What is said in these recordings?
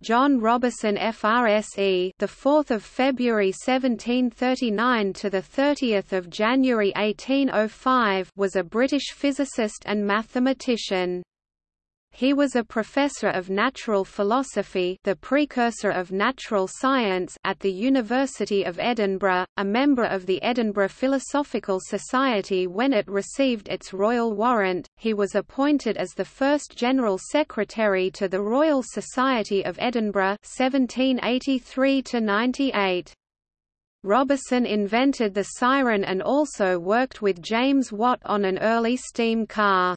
John Robison FRSE the 4th of February 1739 to the 30th of January 1805 was a British physicist and mathematician he was a professor of natural philosophy the precursor of natural science at the University of Edinburgh, a member of the Edinburgh Philosophical Society when it received its royal warrant. He was appointed as the first General Secretary to the Royal Society of Edinburgh 1783 98. Robison invented the siren and also worked with James Watt on an early steam car.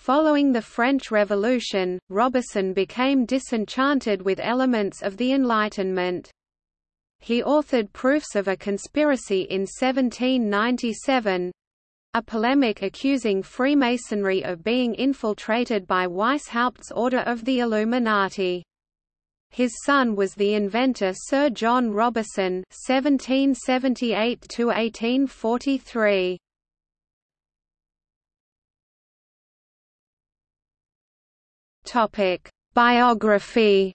Following the French Revolution, Robison became disenchanted with elements of the Enlightenment. He authored Proofs of a Conspiracy in 1797, a polemic accusing Freemasonry of being infiltrated by Weishaupt's Order of the Illuminati. His son was the inventor Sir John Robison (1778–1843). Topic: Biography.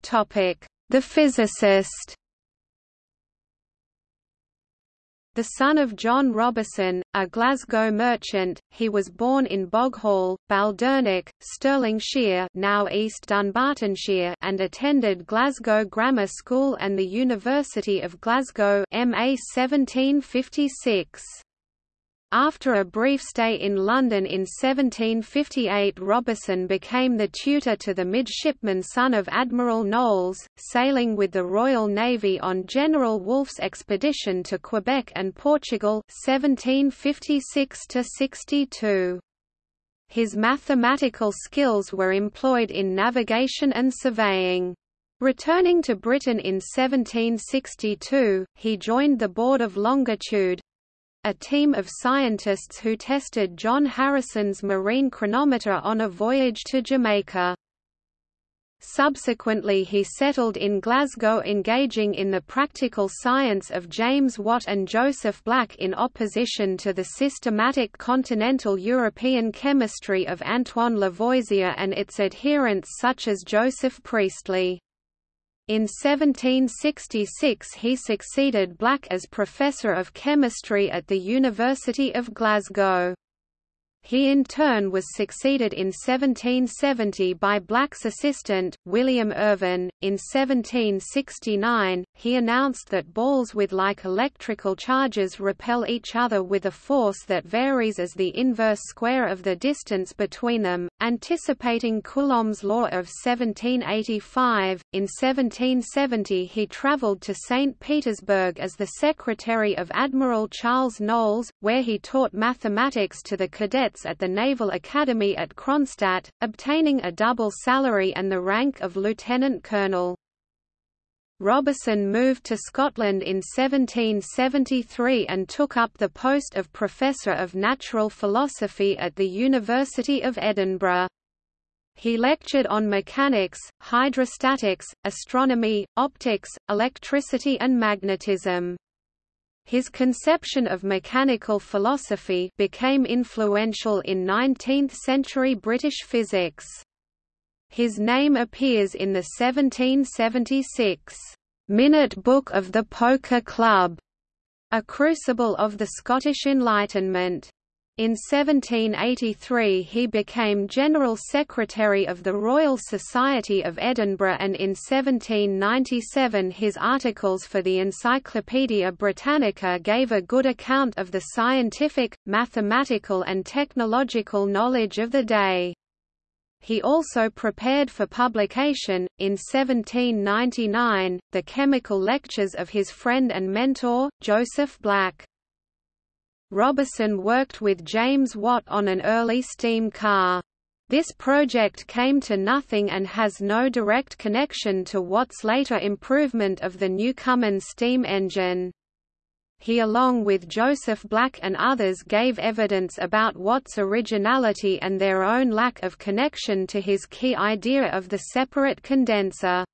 Topic: The physicist. The son of John Robison, a Glasgow merchant, he was born in Boghall, Baldernock, Stirlingshire now East Dunbartonshire and attended Glasgow Grammar School and the University of Glasgow MA 1756. After a brief stay in London in 1758 Robison became the tutor to the midshipman son of Admiral Knowles, sailing with the Royal Navy on General Wolfe's expedition to Quebec and Portugal 1756 -62. His mathematical skills were employed in navigation and surveying. Returning to Britain in 1762, he joined the Board of Longitude, a team of scientists who tested John Harrison's marine chronometer on a voyage to Jamaica. Subsequently he settled in Glasgow engaging in the practical science of James Watt and Joseph Black in opposition to the systematic continental European chemistry of Antoine Lavoisier and its adherents such as Joseph Priestley. In 1766 he succeeded Black as Professor of Chemistry at the University of Glasgow. He in turn was succeeded in 1770 by Black's assistant, William Irvine. In 1769, he announced that balls with like electrical charges repel each other with a force that varies as the inverse square of the distance between them, anticipating Coulomb's law of 1785. In 1770 he travelled to St. Petersburg as the secretary of Admiral Charles Knowles, where he taught mathematics to the cadets at the Naval Academy at Kronstadt, obtaining a double salary and the rank of lieutenant colonel. Robison moved to Scotland in 1773 and took up the post of Professor of Natural Philosophy at the University of Edinburgh. He lectured on mechanics, hydrostatics, astronomy, optics, electricity and magnetism. His conception of mechanical philosophy became influential in 19th-century British physics. His name appears in the 1776 Minute Book of the Poker Club, a crucible of the Scottish Enlightenment. In 1783 he became General Secretary of the Royal Society of Edinburgh and in 1797 his articles for the Encyclopaedia Britannica gave a good account of the scientific, mathematical and technological knowledge of the day. He also prepared for publication, in 1799, the chemical lectures of his friend and mentor, Joseph Black. Robison worked with James Watt on an early steam car. This project came to nothing and has no direct connection to Watt's later improvement of the Newcomen steam engine. He along with Joseph Black and others gave evidence about Watt's originality and their own lack of connection to his key idea of the separate condenser.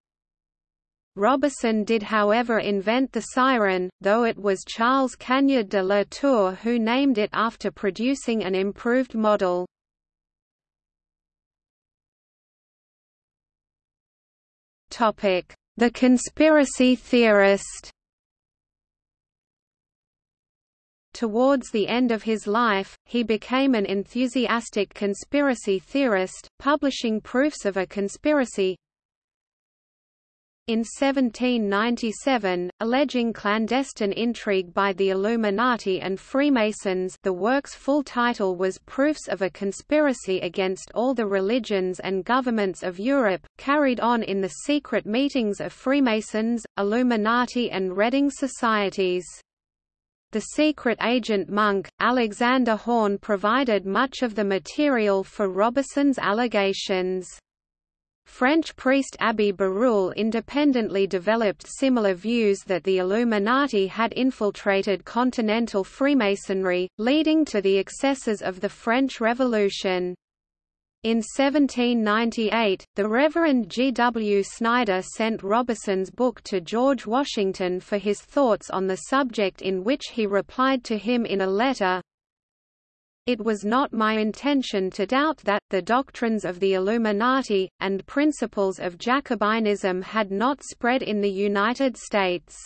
Robison did however invent the siren, though it was Charles Cagniard de la Tour who named it after producing an improved model. The conspiracy theorist Towards the end of his life, he became an enthusiastic conspiracy theorist, publishing proofs of a conspiracy, in 1797, alleging clandestine intrigue by the Illuminati and Freemasons the work's full title was Proofs of a Conspiracy Against All the Religions and Governments of Europe, carried on in the secret meetings of Freemasons, Illuminati and Reading societies. The secret agent monk, Alexander Horn provided much of the material for Robison's allegations. French priest Abbé Barruel independently developed similar views that the Illuminati had infiltrated continental Freemasonry, leading to the excesses of the French Revolution. In 1798, the Reverend G. W. Snyder sent Robison's book to George Washington for his thoughts on the subject in which he replied to him in a letter, it was not my intention to doubt that, the doctrines of the Illuminati, and principles of Jacobinism had not spread in the United States.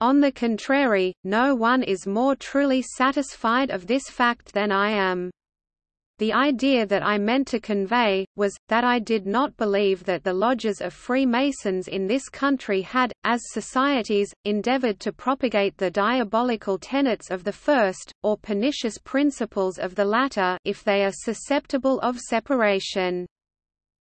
On the contrary, no one is more truly satisfied of this fact than I am. The idea that I meant to convey, was, that I did not believe that the lodges of Freemasons in this country had, as societies, endeavored to propagate the diabolical tenets of the first, or pernicious principles of the latter if they are susceptible of separation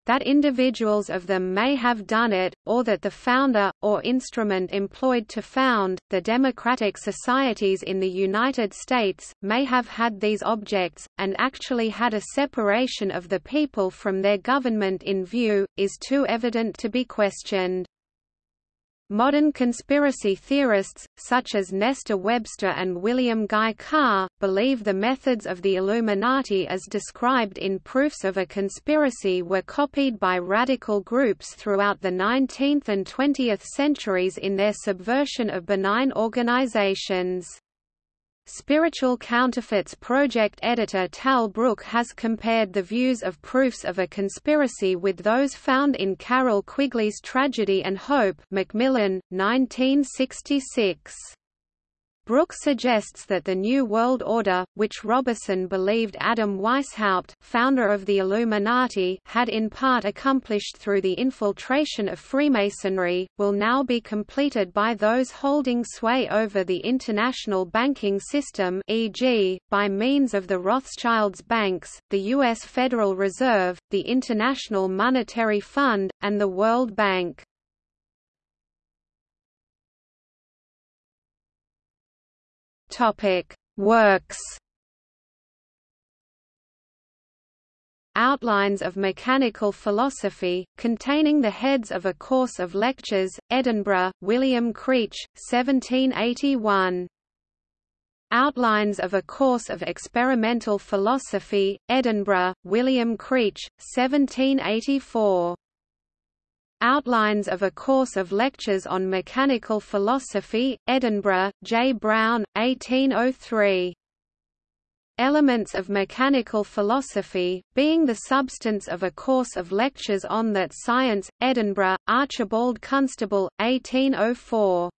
that individuals of them may have done it, or that the founder, or instrument employed to found, the democratic societies in the United States, may have had these objects, and actually had a separation of the people from their government in view, is too evident to be questioned. Modern conspiracy theorists, such as Nesta Webster and William Guy Carr, believe the methods of the Illuminati as described in Proofs of a Conspiracy were copied by radical groups throughout the 19th and 20th centuries in their subversion of benign organizations. Spiritual Counterfeits project editor Tal Brooke has compared the views of proofs of a conspiracy with those found in Carroll Quigley's Tragedy and Hope Macmillan, 1966. Brooke suggests that the New World Order, which Robison believed Adam Weishaupt, founder of the Illuminati, had in part accomplished through the infiltration of Freemasonry, will now be completed by those holding sway over the international banking system e.g., by means of the Rothschilds banks, the U.S. Federal Reserve, the International Monetary Fund, and the World Bank. Topic: Works. Outlines of Mechanical Philosophy, containing the heads of a course of lectures, Edinburgh, William Creech, 1781. Outlines of a Course of Experimental Philosophy, Edinburgh, William Creech, 1784. Outlines of a Course of Lectures on Mechanical Philosophy, Edinburgh, J. Brown, 1803. Elements of Mechanical Philosophy, being the substance of a course of lectures on that science, Edinburgh, Archibald Constable, 1804.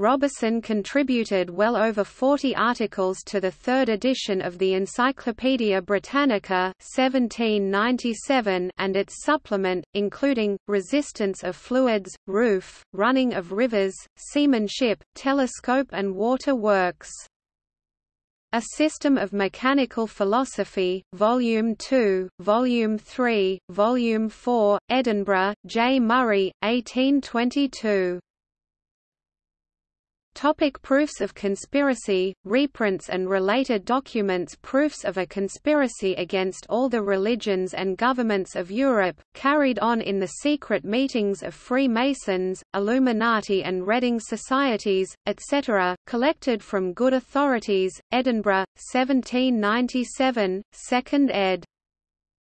Robison contributed well over 40 articles to the third edition of the Encyclopaedia Britannica 1797 and its supplement, including, resistance of fluids, roof, running of rivers, seamanship, telescope and water works. A System of Mechanical Philosophy, Volume 2, Volume 3, Volume 4, Edinburgh, J. Murray, 1822. Topic proofs of conspiracy, reprints and related documents Proofs of a conspiracy against all the religions and governments of Europe, carried on in the secret meetings of Freemasons, Illuminati and Reading societies, etc., collected from good authorities, Edinburgh, 1797, 2nd ed.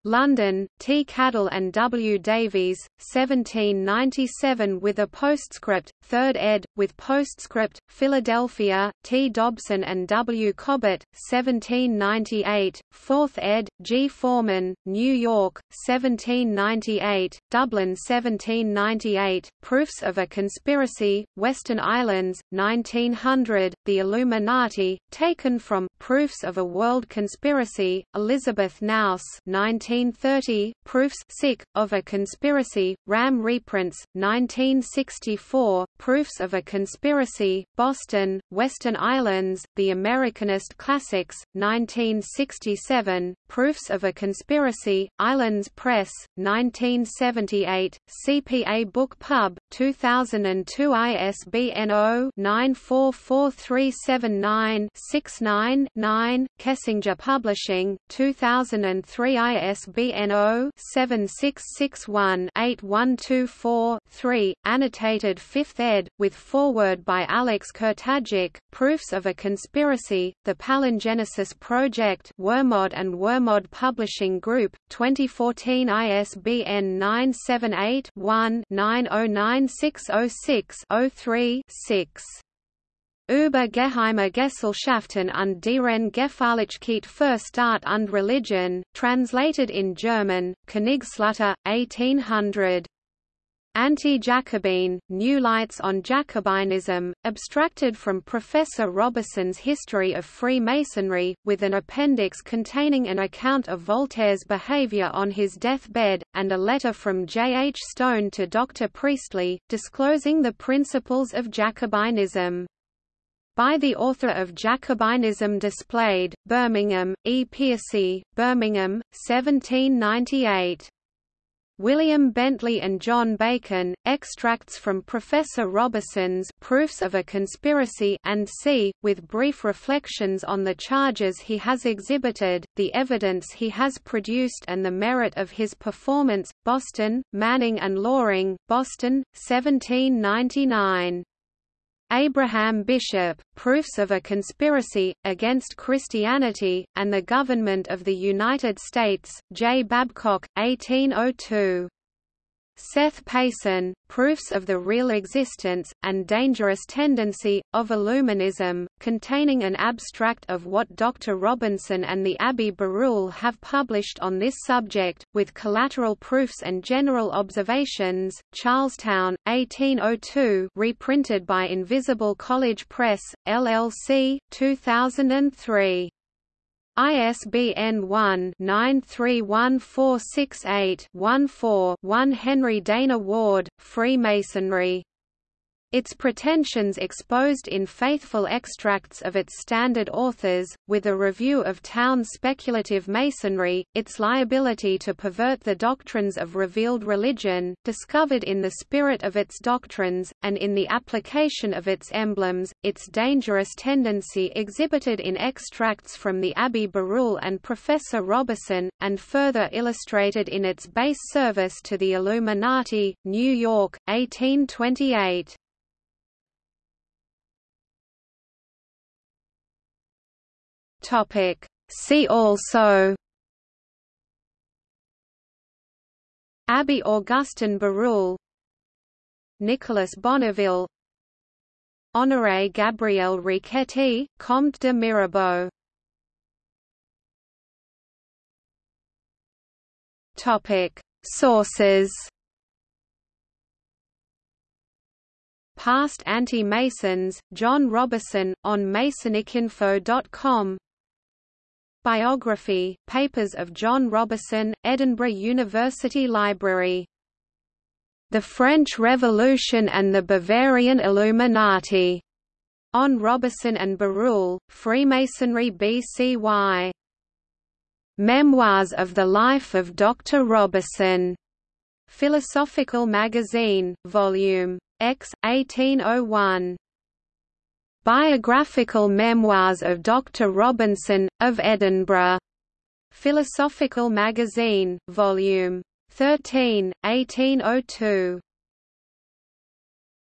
London, T. Cadell and W. Davies, 1797 with a postscript, 3rd ed., with postscript, Philadelphia, T. Dobson and W. Cobbett, 1798, 4th ed., G. Foreman, New York, 1798, Dublin 1798, Proofs of a Conspiracy, Western Islands, 1900, The Illuminati, taken from Proofs of a World Conspiracy, Elizabeth Nouse 19 1930, Proofs sick, of a Conspiracy, Ram reprints, 1964, Proofs of a Conspiracy, Boston, Western Islands, The Americanist Classics, 1967, Proofs of a Conspiracy, Islands Press, 1978, CPA Book Pub, 2002 ISBN 0-944379-69-9, Kessinger Publishing, 2003 ISBN ISBN 0-7661-8124-3, annotated 5th ed., with foreword by Alex Kurtagic, Proofs of a Conspiracy, The Palingenesis Project Wermod and Wermod Publishing Group, 2014 ISBN 978 one 909606 3 6 Über geheime Gesellschaften und deren Gefährlichkeit für Staat und Religion, translated in German, Königslutter, 1800. Anti-Jacobin, New Lights on Jacobinism, abstracted from Professor Robison's History of Freemasonry, with an appendix containing an account of Voltaire's behavior on his deathbed, and a letter from J. H. Stone to Dr. Priestley, disclosing the principles of Jacobinism by the author of Jacobinism Displayed, Birmingham, E. Piercy, Birmingham, 1798. William Bentley and John Bacon, extracts from Professor Robison's Proofs of a Conspiracy and C, with brief reflections on the charges he has exhibited, the evidence he has produced and the merit of his performance, Boston, Manning and Loring, Boston, 1799. Abraham Bishop, Proofs of a Conspiracy, Against Christianity, and the Government of the United States, J. Babcock, 1802. Seth Payson, Proofs of the Real Existence, and Dangerous Tendency, of Illuminism, containing an abstract of what Dr. Robinson and the Abbé Barruel have published on this subject, with collateral proofs and general observations, Charlestown, 1802 reprinted by Invisible College Press, LLC, 2003. ISBN 1-931468-14-1 Henry Dana Ward, Freemasonry its pretensions exposed in faithful extracts of its standard authors, with a review of Towne's speculative masonry, its liability to pervert the doctrines of revealed religion, discovered in the spirit of its doctrines, and in the application of its emblems, its dangerous tendency exhibited in extracts from the Abbé Barruel and Professor Robison, and further illustrated in its base service to the Illuminati, New York, 1828. Topic. See also Abbé Augustin Barruel Nicolas Bonneville Honoré Gabriel Riquetti, Comte de Mirabeau Topic Sources Past Anti-Masons, John Robison, on Masonicinfo.com Biography, Papers of John Robison, Edinburgh University Library. The French Revolution and the Bavarian Illuminati. On Robison and Barruel, Freemasonry BCY. Memoirs of the Life of Dr. Robison. Philosophical Magazine, Volume X, 1801. Biographical Memoirs of Dr. Robinson, of Edinburgh. Philosophical Magazine, Vol. 13, 1802.